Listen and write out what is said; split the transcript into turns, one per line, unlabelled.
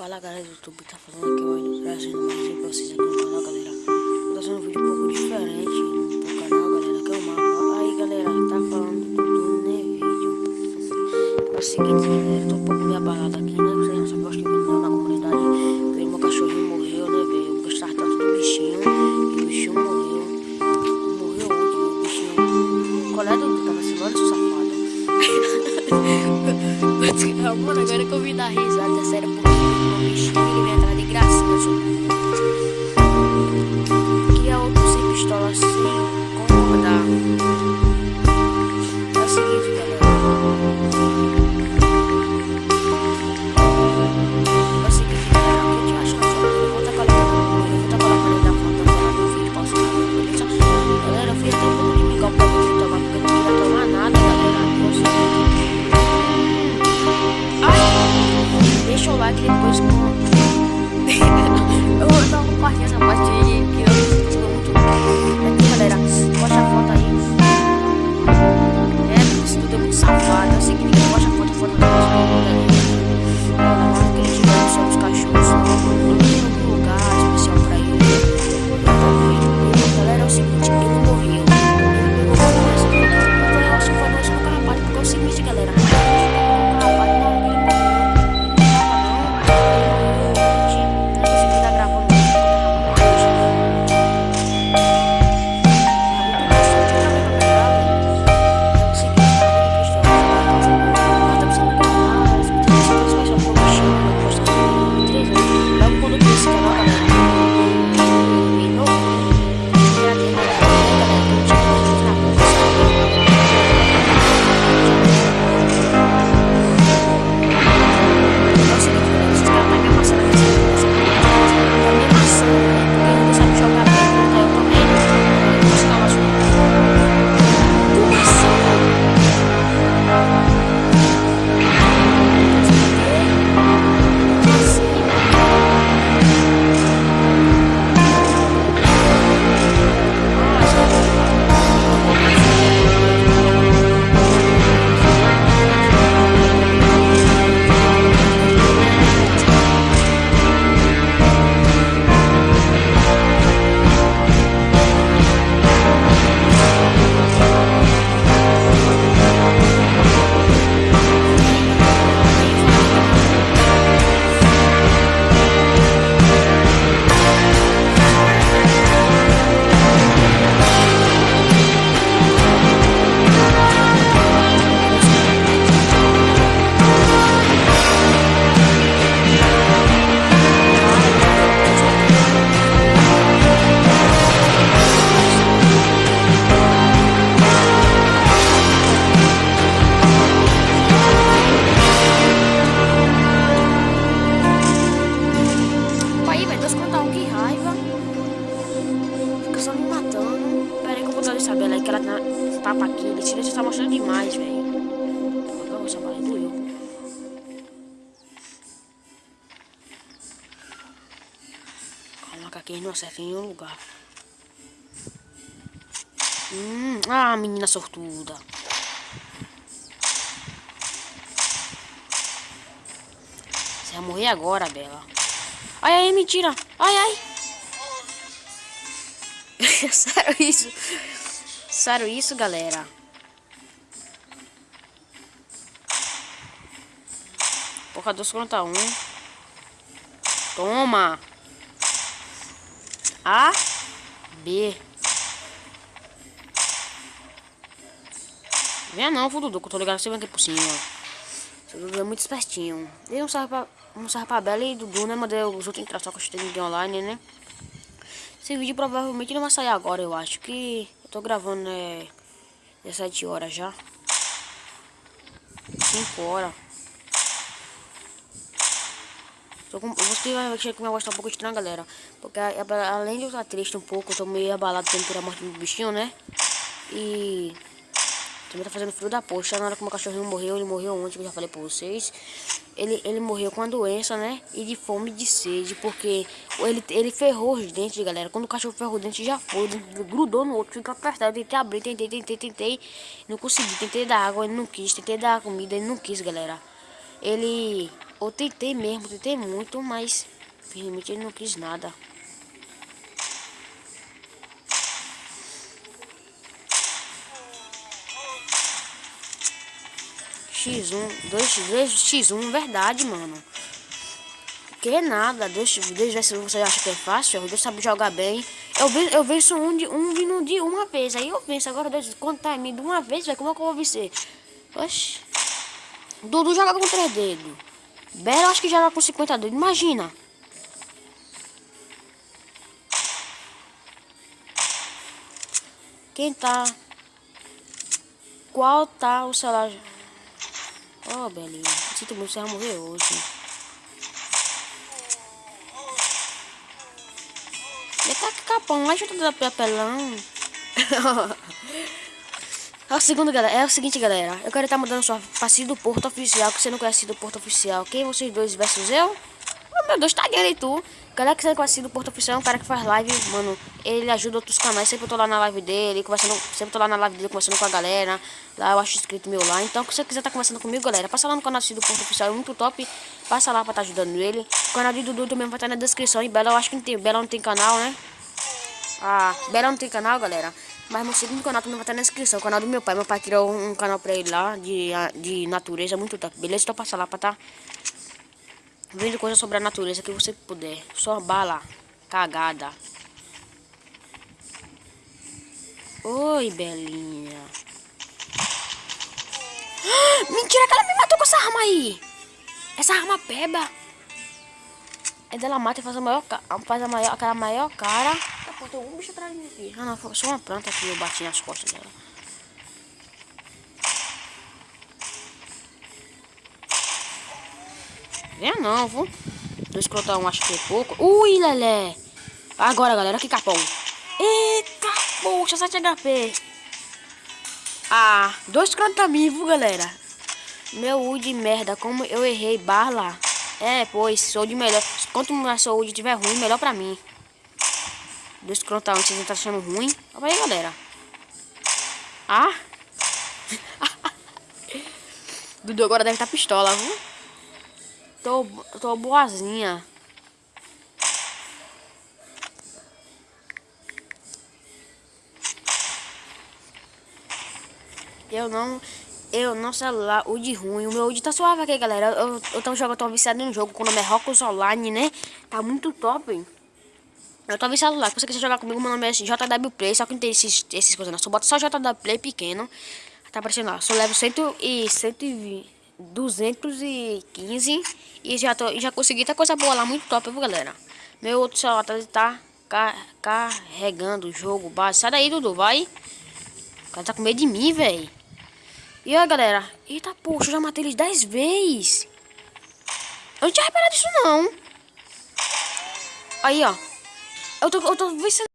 Fala galera do YouTube, tá falando aqui hoje, trazendo mais vídeo pra vocês aqui no canal, galera. Tô fazendo um vídeo um pouco diferente no canal, galera, que é o mapa. Aí, galera, tá falando do Dudu, né, vídeo. É o seguinte, galera, tô um pouco me abalado aqui, né, vocês não sabem, eu acho que aqui. Esse vídeo tá mostrando demais, velho. Pô, essa bala aí doeu. Que aqui não acertam em nenhum lugar. Hum, ah, menina sortuda. Você vai morrer agora, Bela. Ai, ai, mentira. Ai, ai. Sério isso? Sério isso, galera? Porra, dois contra um. Toma. A. B. Venha não, Dudu, que eu tô ligado vem aqui por cima. Esse Dudu é muito espertinho. Ele não serve pra, não serve pra Bela e Dudu, né? Mandei os outros entrar só com ninguém online, né? Esse vídeo provavelmente não vai sair agora, eu acho que... Tô gravando, né? 17 horas já. 5 horas. Com, você vai achar que minha voz tá um pouco estranha, galera. Porque além de eu estar triste um pouco, eu tô meio abalado por a morte do bichinho, né? E... Também tá fazendo frio da poxa. Na hora que meu cachorrinho morreu, ele morreu ontem, que eu já falei pra vocês. Ele, ele morreu com a doença, né? E de fome e de sede, porque ele, ele ferrou os dentes, galera. Quando o cachorro ferrou os dentes, já foi. Grudou no outro, fica apertado. Tentei abrir, tentei, tentei, tentei. Não consegui. Tentei dar água, ele não quis. Tentei dar comida, ele não quis, galera. Ele Eu tentei mesmo, tentei muito, mas realmente ele não quis nada. X1, 2, 2 X1, verdade, mano. Que nada, deixa, deixa se você acha que é fácil, Deus sabe jogar bem. Eu, eu venço um de um vindo de uma vez, aí eu venço. Agora Deus contar em mim de uma vez, velho, como é que eu vou vencer? Oxi. Dudu joga com 3 dedos. Bela acho que joga com 50 dedos, imagina. Quem tá? Qual tá o celular? Oh, Belinha. Sinto muito, você vai morrer hoje. Ele tá capão, junto do papelão. é o segundo, galera. É o seguinte, galera. Eu quero estar mudando sua passeio do Porto Oficial, que você não conhece do Porto Oficial. Quem vocês dois versus eu? Meu Deus, tá e tu. Galera que você conhece do Porto Oficial é um cara que faz live, mano. Ele ajuda outros canais. Sempre eu tô lá na live dele, conversando. Sempre tô lá na live dele conversando com a galera. Lá eu acho inscrito meu lá. Então, se você quiser tá conversando comigo, galera, passa lá no canal do Porto Oficial. É muito top. Passa lá pra tá ajudando ele. O canal de Dudu também vai estar tá na descrição. E Bela, eu acho que não tem. Bela não tem canal, né? Ah, Bela não tem canal, galera. Mas meu segundo canal também vai estar na descrição. O canal do meu pai. Meu pai criou um canal pra ele lá de, de natureza. Muito top. Beleza? Então passa lá pra tá vendo coisa sobre a natureza que você puder. Só bala cagada. Oi, Belinha. Mentira que ela me matou com essa arma aí. Essa arma peba. É dela mata e faz a maior, faz a maior, aquela maior cara. Tá, pô, tem um bicho atrás de mim aqui. Ah, não, foi só uma planta que eu bati nas costas dela. É não, vou. Dois crotão, acho que é pouco. Ui, lelé. Agora, galera, que capão. Eita, poxa, 7 HP. Ah, dois crotamins, viu, galera? Meu U de merda, como eu errei bala. É, pois, sou de melhor. Quanto mais saúde tiver ruim, melhor pra mim. Dois crotamins, vocês estão achando ruim? Olha aí, galera. Ah. Dudu agora deve estar tá pistola, viu? Tô, tô boazinha. Eu não. Eu não celular, o de ruim. O meu de tá suave aqui, galera. Eu, eu tô jogando, tô viciado no jogo. Com o nome é Rocos Online, né? Tá muito top. Eu tô viciado lá. Se você quiser jogar comigo, meu nome é JW Play. Só que não tem esses, esses coisas não. Só bota só JW Play pequeno. Tá aparecendo lá. Só levo 100 e 120. 215 e já, tô, já consegui ter coisa boa lá, muito top, viu, galera? Meu outro celular tá, tá car carregando o jogo base. Sai daí, Dudu, vai. O cara tá com medo de mim, velho. E aí, galera? Eita, poxa, eu já matei eles 10 vezes. Eu não tinha reparado isso, não. Aí, ó. Eu tô, eu tô vendo